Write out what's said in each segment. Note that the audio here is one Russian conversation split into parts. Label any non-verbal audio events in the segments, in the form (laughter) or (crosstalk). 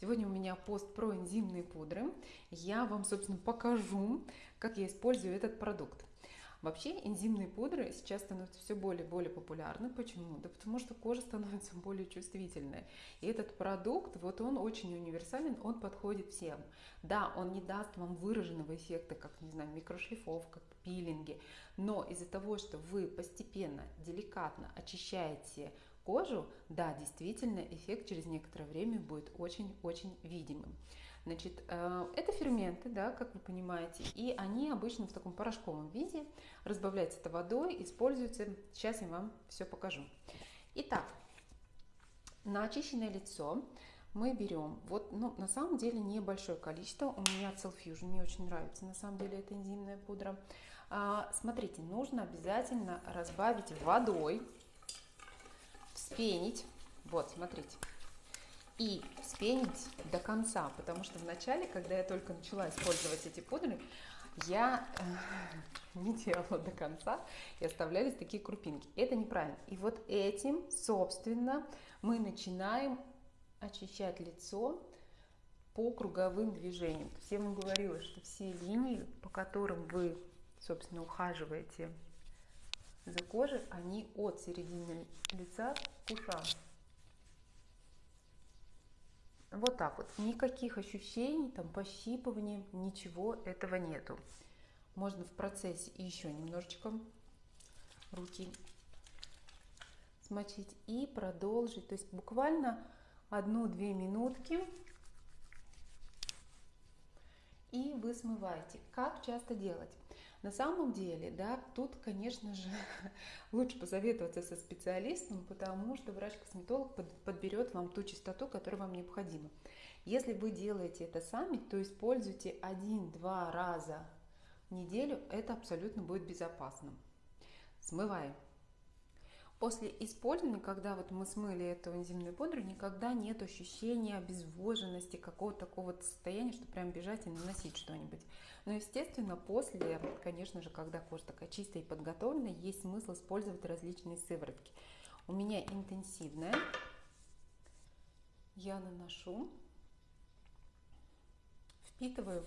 Сегодня у меня пост про энзимные пудры. Я вам, собственно, покажу, как я использую этот продукт. Вообще энзимные пудры сейчас становятся все более и более популярны. Почему? Да потому что кожа становится более чувствительной. И этот продукт, вот он очень универсален, он подходит всем. Да, он не даст вам выраженного эффекта, как, не знаю, микрошлифовка, пилинги, но из-за того, что вы постепенно, деликатно очищаете кожу, да, действительно, эффект через некоторое время будет очень-очень видимым. Значит, э, это ферменты, да, как вы понимаете, и они обычно в таком порошковом виде, разбавляются это водой, используются. Сейчас я вам все покажу. Итак, на очищенное лицо мы берем, вот, ну, на самом деле небольшое количество, у меня Fusion, мне очень нравится, на самом деле, это энзимная пудра. А, смотрите, нужно обязательно разбавить водой, вспенить. Вот, смотрите. И вспенить до конца, потому что вначале, когда я только начала использовать эти пудры, я э, (laughs) не делала до конца и оставлялись такие крупинки. Это неправильно. И вот этим, собственно, мы начинаем очищать лицо по круговым движениям. Я вам говорила, что все линии, по которым вы, собственно, ухаживаете за кожей, они от середины лица к ушам. Вот так вот. Никаких ощущений, там, пощипывания, ничего этого нету. Можно в процессе еще немножечко руки смочить и продолжить. То есть буквально одну-две минутки и вы смываете. Как часто делать? На самом деле, да, тут, конечно же, (laughs) лучше посоветоваться со специалистом, потому что врач-косметолог подберет вам ту частоту, которая вам необходима. Если вы делаете это сами, то используйте один-два раза в неделю, это абсолютно будет безопасно. Смываем. После использования, когда вот мы смыли эту энзимную пудру, никогда нет ощущения обезвоженности, какого-то такого состояния, что прям бежать и наносить что-нибудь. Но, естественно, после, конечно же, когда кожа такая чистая и подготовленная, есть смысл использовать различные сыворотки. У меня интенсивная. Я наношу, впитываю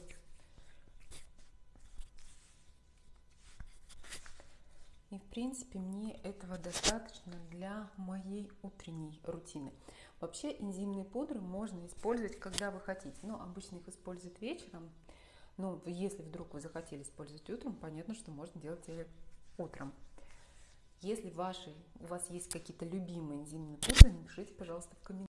И в принципе мне этого достаточно для моей утренней рутины. Вообще энзимные пудры можно использовать, когда вы хотите. Но обычно их используют вечером. Но если вдруг вы захотели использовать утром, понятно, что можно делать и утром. Если ваши, у вас есть какие-то любимые энзимные пудры, напишите, пожалуйста, в комментариях.